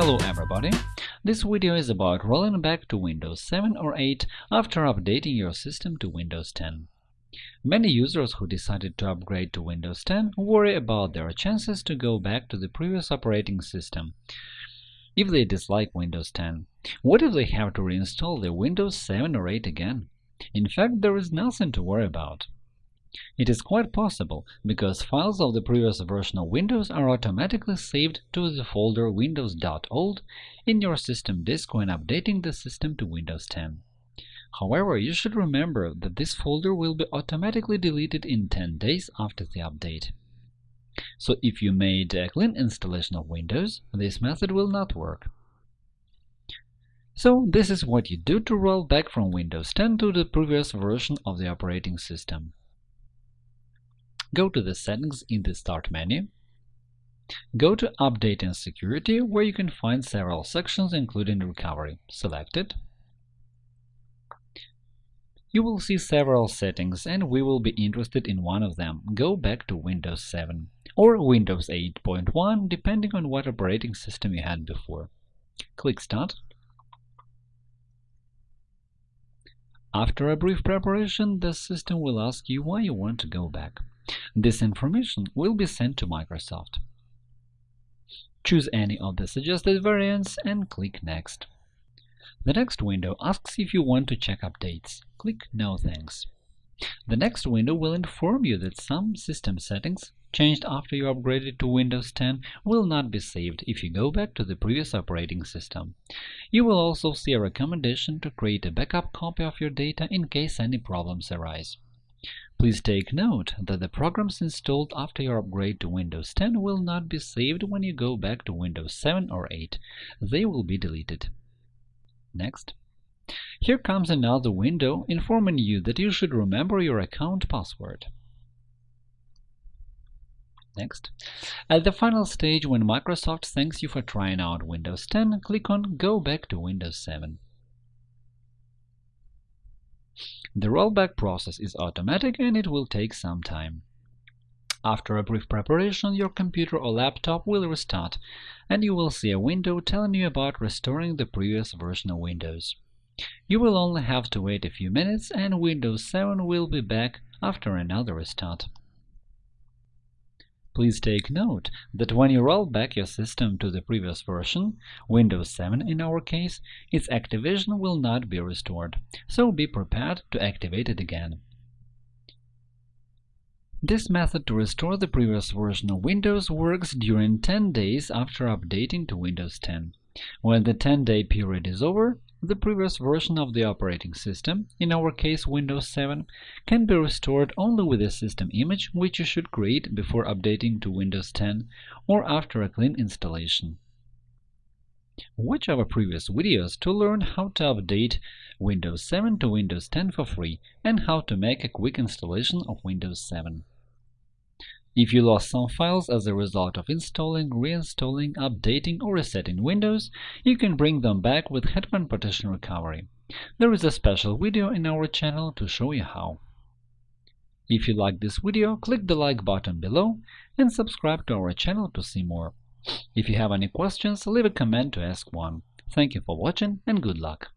Hello everybody! This video is about rolling back to Windows 7 or 8 after updating your system to Windows 10. Many users who decided to upgrade to Windows 10 worry about their chances to go back to the previous operating system if they dislike Windows 10. What if they have to reinstall the Windows 7 or 8 again? In fact, there is nothing to worry about. It is quite possible, because files of the previous version of Windows are automatically saved to the folder windows.old in your system disk when updating the system to Windows 10. However, you should remember that this folder will be automatically deleted in 10 days after the update. So if you made a clean installation of Windows, this method will not work. So this is what you do to roll back from Windows 10 to the previous version of the operating system. Go to the Settings in the Start menu. Go to Update and Security, where you can find several sections, including Recovery. Select it. You will see several settings, and we will be interested in one of them. Go back to Windows 7 or Windows 8.1, depending on what operating system you had before. Click Start. After a brief preparation, the system will ask you why you want to go back. This information will be sent to Microsoft. Choose any of the suggested variants and click Next. The next window asks if you want to check updates. Click No thanks. The next window will inform you that some system settings changed after you upgraded to Windows 10 will not be saved if you go back to the previous operating system. You will also see a recommendation to create a backup copy of your data in case any problems arise. Please take note that the programs installed after your upgrade to Windows 10 will not be saved when you go back to Windows 7 or 8. They will be deleted. Next. Here comes another window informing you that you should remember your account password. Next. At the final stage, when Microsoft thanks you for trying out Windows 10, click on Go back to Windows 7. The rollback process is automatic and it will take some time. After a brief preparation, your computer or laptop will restart, and you will see a window telling you about restoring the previous version of Windows. You will only have to wait a few minutes, and Windows 7 will be back after another restart. Please take note that when you roll back your system to the previous version, Windows 7 in our case, its activation will not be restored, so be prepared to activate it again. This method to restore the previous version of Windows works during 10 days after updating to Windows 10. When the 10-day period is over, the previous version of the operating system, in our case Windows 7, can be restored only with a system image which you should create before updating to Windows 10 or after a clean installation. Watch our previous videos to learn how to update Windows 7 to Windows 10 for free and how to make a quick installation of Windows 7. If you lost some files as a result of installing, reinstalling, updating, or resetting Windows, you can bring them back with Hetman Partition Recovery. There is a special video in our channel to show you how. If you like this video, click the like button below and subscribe to our channel to see more. If you have any questions, leave a comment to ask one. Thank you for watching and good luck!